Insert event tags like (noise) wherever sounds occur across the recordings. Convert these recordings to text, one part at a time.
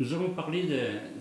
Nous allons parler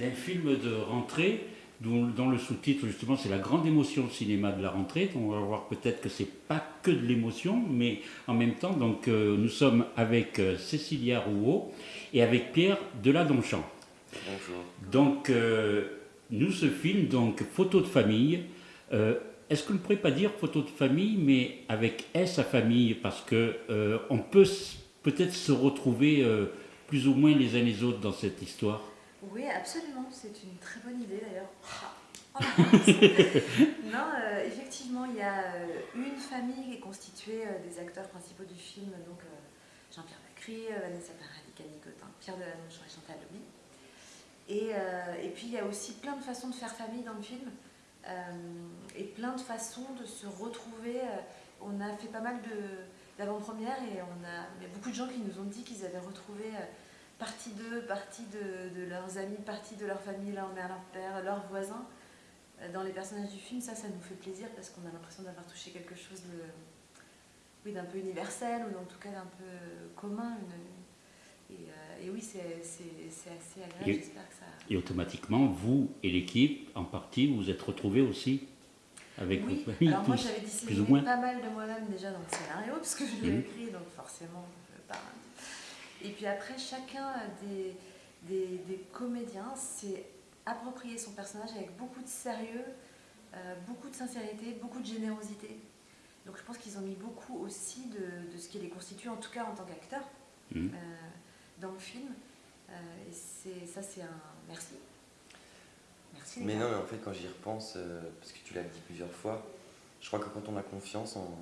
d'un film de rentrée dont, dont le sous-titre justement c'est la grande émotion au cinéma de la rentrée. Donc, on va voir peut-être que c'est pas que de l'émotion, mais en même temps, donc euh, nous sommes avec euh, Cécilia Rouault et avec Pierre Deladonchamp. Bonjour. Donc euh, nous ce film donc photo de famille. euh, est-ce qu'on ne pourrait pas dire photo de famille, mais avec S à famille, parce que on peut peut-être se retrouver plus ou moins les uns les autres dans cette histoire. Oui, absolument, c'est une très bonne idée d'ailleurs. Ah, avance. (laughs) non, euh, effectivement, il y a euh, une famille qui est constituée euh, des acteurs principaux du film, donc euh, Jean-Pierre Bacry, Vanessa Paradis, Camille Cotin, Pierre Deladonchamp et Chantal Lobby. Et, euh, et puis il y a aussi plein de façons de faire famille dans le film et plein de façons de se retrouver. On a fait pas mal d'avant-premières et on a il y a beaucoup de gens qui nous ont dit qu'ils avaient retrouvé partie d'eux, partie de, de leurs amis, partie de leur famille, leur mère, leur père, leurs voisins. Euh, Dans les personnages du film, ça, ça nous fait plaisir parce qu'on a l'impression d'avoir touché quelque chose de, oui, d'un peu universel ou en tout cas d'un peu commun. une- et, euh, et oui, c'est assez agréable, Et- j'espère que ça... Et automatiquement, vous et l'équipe, en partie, vous vous êtes retrouvés aussi avec Oui, votre famille, alors moi j'avais disséminé pas mal de moi-même déjà dans le scénario, parce que je l'ai écrit, donc forcément pas. Et puis après, chacun des, des, des comédiens s'est approprié son personnage avec beaucoup de sérieux, euh, beaucoup de sincérité, beaucoup de générosité. Donc je pense qu'ils ont mis beaucoup aussi de, de ce qui les constitue, en tout cas en tant qu'acteurs, Mhm. euh, dans le film. Euh, et ça, c'est un merci. Merci. Mais non, mais en fait, quand j'y repense, euh, parce que tu l'as dit plusieurs fois, je crois que quand on a confiance en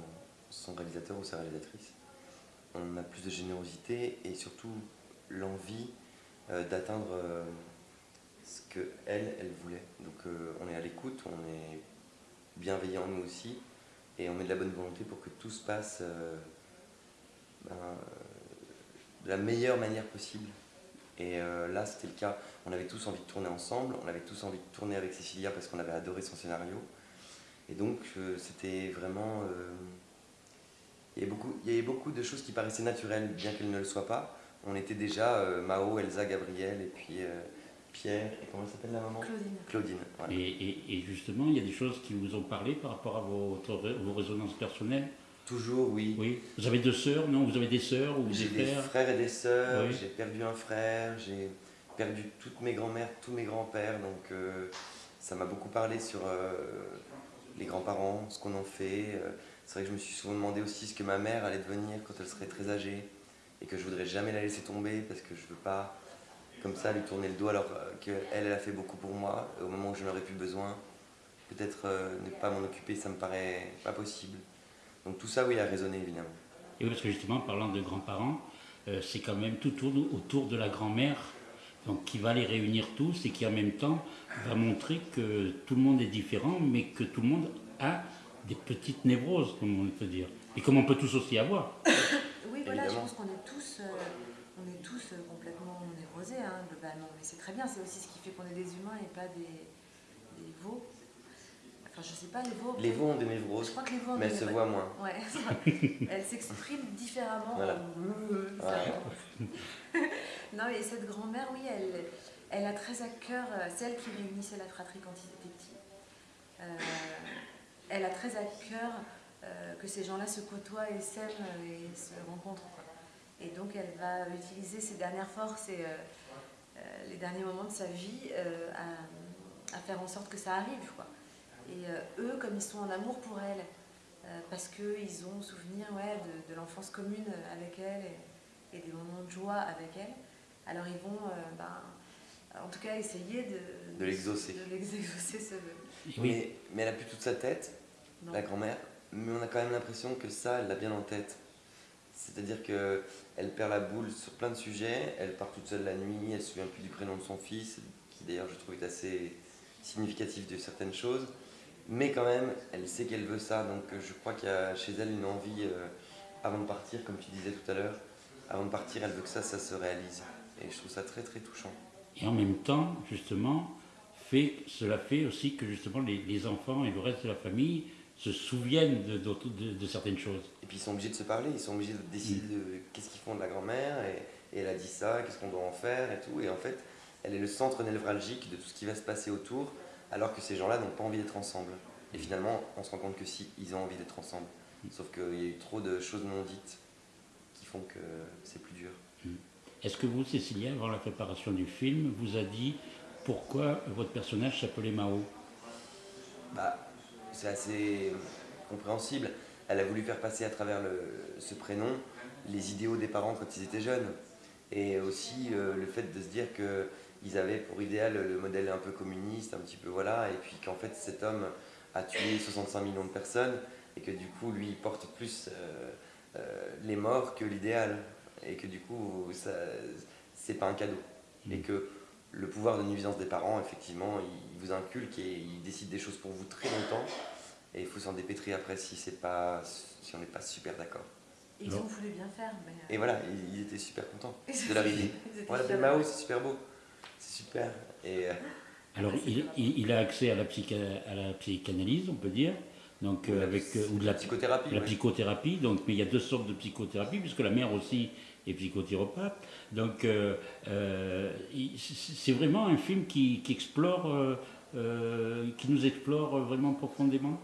son réalisateur ou sa réalisatrice, on a plus de générosité et surtout l'envie euh, d'atteindre euh, ce que elle, voulait. Donc euh, on est à l'écoute, on est bienveillant nous aussi, et on met de la bonne volonté pour que tout se passe euh, ben, euh, de la meilleure manière possible. Et euh, là, c'était le cas. On avait tous envie de tourner ensemble, on avait tous envie de tourner avec Cécilia parce qu'on avait adoré son scénario. Et donc, euh, c'était vraiment. euh, il, y avait beaucoup, il y avait beaucoup de choses qui paraissaient naturelles, bien qu'elles ne le soient pas. On était déjà euh, Mao, Elsa, Gabriel, et puis euh, Pierre, et comment elle s'appelle la maman? Claudine. Claudine. voilà. Et, et- et justement, il y a des choses qui vous ont parlé par rapport à votre, vos résonances personnelles? Toujours, oui. Oui. Vous avez deux sœurs, non? Vous avez des sœurs ou des J'ai des frères? frères et des sœurs, Oui. j'ai perdu un frère, j'ai perdu toutes mes grands-mères, tous mes grands-pères, donc euh, ça m'a beaucoup parlé sur euh, les grands-parents, ce qu'on en fait. euh. c'est vrai que je me suis souvent demandé aussi ce que ma mère allait devenir quand elle serait très âgée et que je voudrais jamais la laisser tomber parce que je veux pas comme ça lui tourner le dos alors euh, qu'elle elle a fait beaucoup pour moi au moment où je n'aurais plus besoin. Peut-être euh, ne pas m'en occuper, ça me paraît pas possible. Donc tout ça, oui, a résonné évidemment. Et oui, parce que justement, parlant de grands-parents, c'est quand même tout autour de la grand-mère, donc qui va les réunir tous et qui en même temps va montrer que tout le monde est différent, mais que tout le monde a des petites névroses, comme on peut dire, et comme on peut tous aussi avoir. (coughs) Oui, voilà, je pense qu'on est tous, euh, on est tous euh, complètement névrosés, hein, globalement. Mais c'est très bien, c'est aussi ce qui fait qu'on est des humains et pas des, des veaux. Enfin, je sais pas, les veaux. Les veaux ont des Je névroses, crois que les veaux. mais on elles se voient moins. Ouais, (laughs) elles s'expriment différemment. Voilà. ça. (laughs) non, mais cette grand-mère, oui, elle, a très à cœur, euh, c'est elle qui réunissait la fratrie quand ils étaient petits. Euh, elle a très à cœur euh, que ces gens-là se côtoient et s'aiment et se rencontrent. Et donc, elle va utiliser ses dernières forces et les derniers moments de sa vie à, faire en sorte que ça arrive. Quoi. Et eux, comme ils sont en amour pour elle, parce qu'ils ont souvenir ouais, de, l'enfance commune avec elle et, et des moments de joie avec elle, alors ils vont, euh, ben, en tout cas, essayer de, De l'exaucer. De l'exaucer ce vœu. Oui, Mais, mais elle a plus toute sa tête, Non. la grand-mère, mais on a quand même l'impression que ça, elle l'a bien en tête. C'est-à-dire que elle perd la boule sur plein de sujets, elle part toute seule la nuit, elle se souvient plus du prénom de son fils, qui d'ailleurs je trouve est assez significatif de certaines choses. Mais quand même, elle sait qu'elle veut ça, donc euh, je crois qu'il y a chez elle une envie, euh, avant de partir, comme tu disais tout à l'heure, avant de partir, elle veut que ça, ça se réalise. Et je trouve ça très très touchant. et en même temps, justement, fait, cela fait aussi que justement les, les enfants et le reste de la famille se souviennent de, d'autres- de- de certaines choses. Et puis ils sont obligés de se parler, ils sont obligés de décider de qu'est-ce qu'ils font de la grand-mère, et, et elle a dit ça, qu'est-ce qu'on doit en faire et tout. Et en fait, elle est le centre névralgique de tout ce qui va se passer autour, alors que ces gens-là n'ont pas envie d'être ensemble. Et finalement, on se rend compte que si, ils ont envie d'être ensemble. Sauf qu'il y a eu trop de choses non dites qui font que c'est plus dur. Est-ce que vous, Cécilia, avant la préparation du film, vous a dit pourquoi votre personnage s'appelait Mao? Bah, c'est assez compréhensible. Elle a voulu faire passer à travers ce prénom les idéaux des parents quand ils étaient jeunes. Et aussi euh, le fait de se dire qu'ils avaient pour idéal le modèle un peu communiste, un petit peu voilà, et puis qu'en fait cet homme a tué 65 millions de personnes, et que du coup lui porte plus euh, euh, les morts que l'idéal, et que du coup ça c'est pas un cadeau. Et que le pouvoir de nuisance des parents, effectivement, il vous inculque et il décide des choses pour vous très longtemps. Et il faut s'en dépêtrer après si, c'est pas, si on n'est pas super d'accord. Ils ont voulu bien faire, mais. euh, Et voilà, ils, ils étaient super contents (laughs) de leur idée. l'appelle fiers. Mao, c'est super beau. C'est super. Et euh, Alors, il, il- il a accès à la, psycha- à la psychanalyse, on peut dire, donc euh, la- avec euh, ou de la, psychothérapie. la ouais. psychothérapie. Donc, mais il y a deux sortes de psychothérapie, puisque la mère aussi est psychothérapeute. Donc, euh, euh, c'est c'est vraiment un film qui, qui explore, euh, euh, qui nous explore vraiment profondément?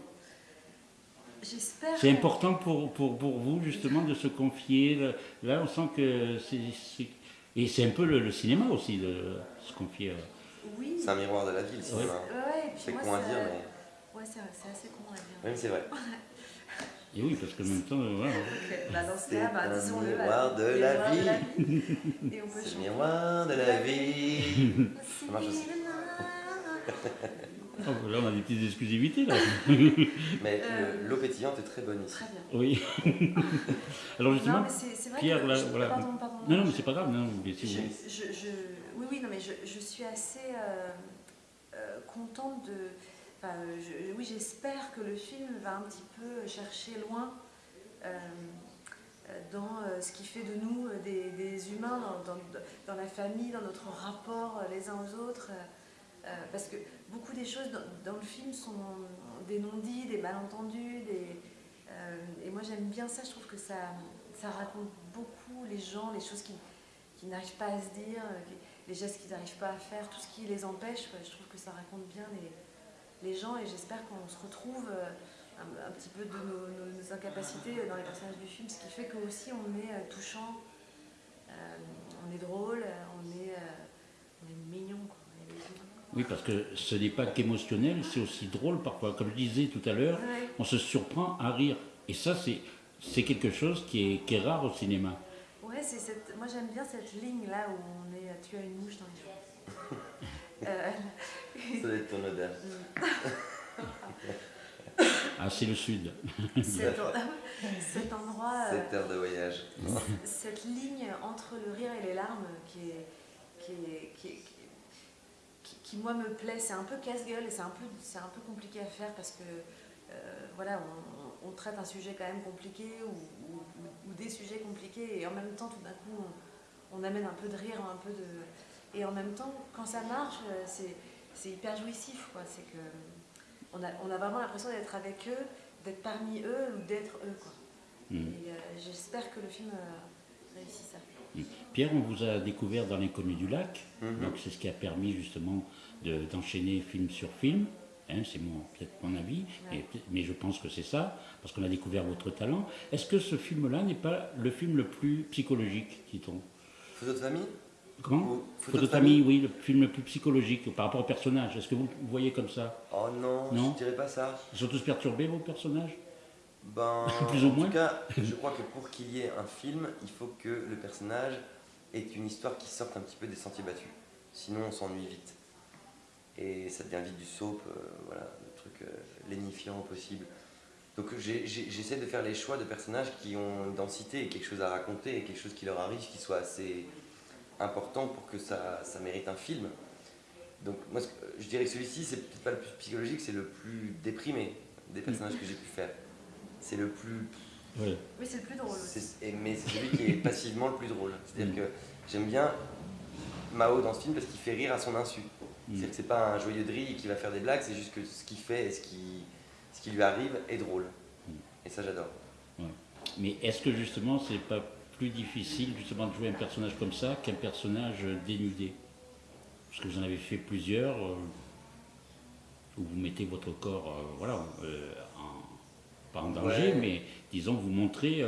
J'espère. C'est important pour, pour, pour vous, justement, de se confier. Là, on sent que c'est. c'est- Et c'est un peu le, le cinéma aussi, de se confier. Oui. C'est un miroir de la vie, le cinéma. Ouais, C'est moi, con à ça- dire, mais Ouais, c'est c'est assez con à dire. même c'est vrai. (laughs) Et oui, parce que en même temps, euh, voilà. Ok, bah dans ce cas, bah, un disons-le. miroir bah, de le la miroir de vie. la vie. (laughs) Et on peut C'est le chanter. miroir de la vie. (laughs) Ça marche aussi. Oh, là, on a des petites exclusivités, là. Mais Euh, le- l'eau pétillante est très bonne ici. Très bien. Oui. Alors, justement, Non, mais vrai Pierre, que. là, je- voilà. Pardon, pardon. non, non, mais je- c'est pas grave, non, mais si vous- J'ai- je, je- oui, oui, non, mais je, je suis assez euh, euh, contente de. Je- oui, j'espère que le film va un petit peu chercher loin euh, euh, dans euh, ce qui fait de nous euh, des, humains, dans, la famille, dans notre rapport euh, les uns aux autres. euh, euh, parce que beaucoup des choses dans, le film sont des non-dits, des malentendus, euh, et moi j'aime bien ça, je trouve que ça, raconte beaucoup les gens, les choses qui, n'arrivent pas à se dire, euh, les, gestes qu'ils n'arrivent pas à faire, tout ce qui les empêche. Je trouve que ça raconte bien les, les gens et j'espère qu'on se retrouve euh, un, un petit peu de nos, nos- nos incapacités dans les personnages du film, ce qui fait que aussi on est euh, touchant, euh, on est drôle, on est, on est mignon. Quoi. Oui, parce que ce n'est pas qu'émotionnel, c'est aussi drôle parfois. Comme je disais tout à l'heure, Ouais. on se surprend à rire. Et ça, c'est, quelque chose qui est, qui est rare au cinéma. Ouais, cette... moi j'aime bien cette ligne là où on est. Tu as une mouche dans les. (laughs) Euh, Ça doit être ton odeur. (laughs) Ah, c'est le Sud. cet, en- cet endroit, euh, 7 heures de voyage. cette ligne entre le rire et les larmes qui est. Qui, est- qui, est- qui- qui, moi me plaît, c'est un peu casse-gueule et c'est un, peu, c'est un peu compliqué à faire parce que euh, voilà, on, on traite un sujet quand même compliqué ou, ou- ou- ou des sujets compliqués et en même temps tout d'un coup on, on amène un peu de rire, un peu de... Et en même temps, quand ça marche, euh, c'est, c'est hyper jouissif. Quoi. C'est que on a, on a vraiment l'impression d'être avec eux, d'être parmi eux ou d'être eux. Quoi. Mm. Et euh, j'espère que le film euh, réussit ça. Pierre, on vous a découvert dans l'inconnu du lac. Mhm. Donc c'est ce qui a permis justement de- d'enchaîner film sur film. Hein, c'est mon- peut-être mon avis, mais, Ouais. mais je pense que c'est ça, parce qu'on a découvert votre talent. Est-ce que ce film-là n'est pas le film le plus psychologique, dit-on? Photo de famille? Comment oui, le film le plus psychologique par rapport au personnage. Est-ce que vous le voyez comme ça Oh non, Non. je dirais pas ça. Ils sont tous perturbés, vos personnages Ben, (laughs) Plus ou en moins. tout cas, (laughs) je crois que pour qu'il y ait un film, il faut que le personnage ait une histoire qui sorte un petit peu des sentiers battus. Sinon, on s'ennuie vite. Et ça devient vite du soap, euh, voilà, le truc euh, lénifiant au possible. Donc j'essaie de faire les choix de personnages qui ont une densité et quelque chose à raconter et quelque chose qui leur arrive qui soit assez important pour que ça, ça mérite un film. Donc moi, je dirais que celui-ci, c'est peut-être pas le plus psychologique, c'est le plus déprimé des personnages que j'ai pu faire. C'est le plus Oui. C'est le plus drôle et- mais c'est celui qui est passivement le plus drôle. C'est-à-dire Mm. que j'aime bien Mao dans ce film parce qu'il fait rire à son insu. Mm. C'est-à-dire que c'est pas un joyeux drille qui va faire des blagues, c'est juste que ce qu'il fait et ce qui, ce qui lui arrive est drôle. Mm. Et ça, j'adore. Mais est-ce que justement, c'est pas plus difficile justement de jouer un personnage comme ça qu'un personnage dénudé parce que vous en avez fait plusieurs, euh, où vous mettez votre corps, euh, voilà, euh, en- pas en danger, Ouais. mais disons vous montrez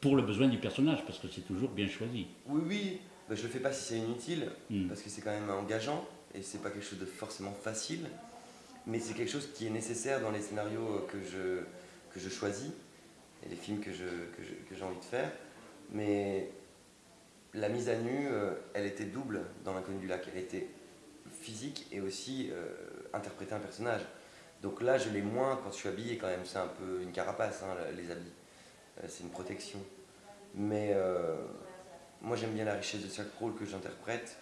pour le besoin du personnage, parce que c'est toujours bien choisi. Oui, oui, bah, je le fais pas si c'est inutile, Mm. parce que c'est quand même engageant, et c'est pas quelque chose de forcément facile, mais c'est quelque chose qui est nécessaire dans les scénarios que je, que je choisis, et les films que, je, que, je- que j'ai envie de faire. Mais la mise à nu, euh, elle était double dans L'inconnu du lac. Elle était physique et aussi euh, interpréter un personnage. Donc là, je l'ai moins quand je suis habillé quand même. C'est un peu une carapace, hein, les habits. Euh, c'est une protection. Mais euh, moi, j'aime bien la richesse de chaque rôle que j'interprète.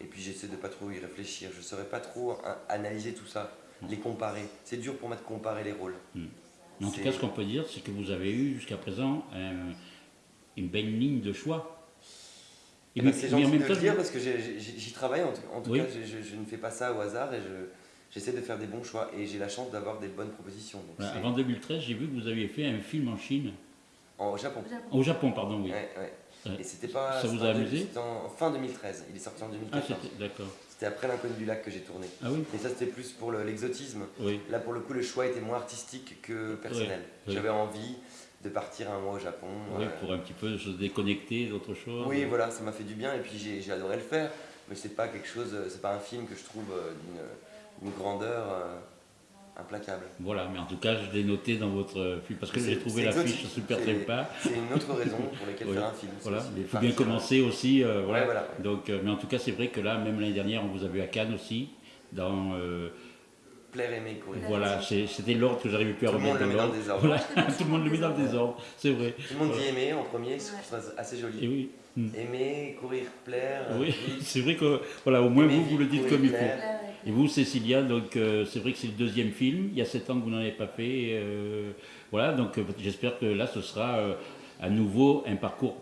Et puis, j'essaie de pas trop y réfléchir. Je ne saurais pas trop hein, analyser tout ça, les comparer. C'est dur pour moi de comparer les rôles. Mais en tout cas, ce qu'on peut dire, c'est que vous avez eu jusqu'à présent un- une belle ligne de choix. Et mais- c'est en gentil même de temps, le dire parce que j'y travaille. En tout, en tout Oui. cas, je, je- je ne fais pas ça au hasard et je- j'essaie de faire des bons choix. Et j'ai la chance d'avoir des bonnes propositions. Donc avant 2013, j'ai vu que vous aviez fait un film en Chine, En Japon. Au Japon. au Japon, pardon, oui. Ouais, ouais. Et c'était pas. Ça vous a amusé C'était en fin 2013. Il est sorti en Ah, 2014. c'était d'accord. c'était après l'inconnu du lac que j'ai tourné. Ah oui, Et ça, c'était plus pour le- l'exotisme. oui. Là, pour le coup, le choix était moins artistique que personnel. oui. J'avais envie de partir un mois au Japon. Oui, euh, pour un petit peu se déconnecter d'autre chose. Oui, voilà, ça m'a fait du bien et puis j'ai adoré le faire. Mais c'est pas quelque chose, c'est pas un film que je trouve euh, d'une- grandeur euh, implacable. Voilà, mais en tout cas, je l'ai noté dans votre film parce que j'ai trouvé l'affiche exotique. super C'est- sympa. C'est une autre raison pour laquelle (laughs) Oui, faire un film. Voilà, il faut bien commencer aussi. euh, Ouais, voilà. Donc, euh, mais en tout cas, c'est vrai que là, même l'année dernière, on vous a vu à Cannes aussi. Dans, Plaire, aimer, courir. voilà, c'est- c'était l'ordre que j'arrivais plus à Tout le monde remettre le met dans le désordre. Voilà, (laughs) tout le monde le met dans le désordre, c'est vrai. Tout le monde dit aimer en premier, ce que je trouve assez Et joli. oui, mm. Aimer, courir, plaire. oui. (laughs) c'est vrai que voilà, au moins Aimer, vous, vous le dites comme il faut. Et vous, Cécilia, donc euh, c'est vrai que c'est le deuxième film. Il y a sept ans que vous n'en avez pas fait. euh, voilà, donc euh, j'espère que là, ce sera euh, à nouveau un parcours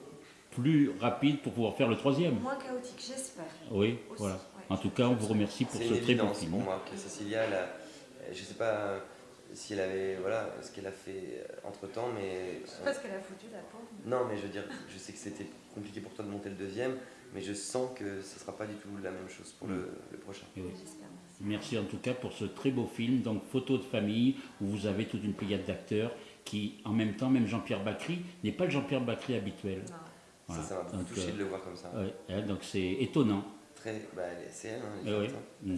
plus rapide pour pouvoir faire le troisième. Moins chaotique, j'espère. Oui, Aussi, voilà. En tout cas, on vous remercie pour ce très beau évidence film. pour moi que Cécilia, elle a- je sais pas euh, si elle avait, voilà, ce qu'elle a fait entre temps, mais Je sais pas ce qu'elle a foutu, la pauvre. Non, mais je veux dire, je sais que c'était compliqué pour toi de monter le deuxième, mais je sens que ce sera pas du tout la même chose pour le, le prochain. Oui. Merci. En tout cas pour ce très beau film, donc Photo de famille, où vous avez toute une pléiade d'acteurs qui, en même temps, même Jean-Pierre Bacry, n'est pas le Jean-Pierre Bacry habituel. Non. Voilà. Ça, ça m'a beaucoup Donc, touché euh, de le voir comme ça. ouais, hein, donc c'est étonnant. Bah, c'est elle, hein, oui.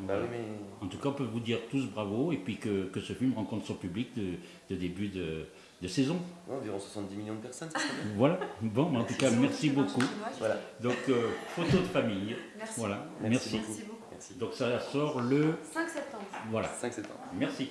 Bah oui, mais En tout cas, on peut vous dire tous bravo et puis que, que ce film rencontre son public de, de début de, de saison. ouais, environ 70 millions de personnes, ça serait bien. Voilà. Bon, mais en tout cas, merci beaucoup. Voilà, Donc, euh, photo de famille. Merci. Voilà. Merci Merci. beaucoup. Merci beaucoup. merci. Donc, ça sort le. 5 septembre. Voilà. 5 septembre. Merci.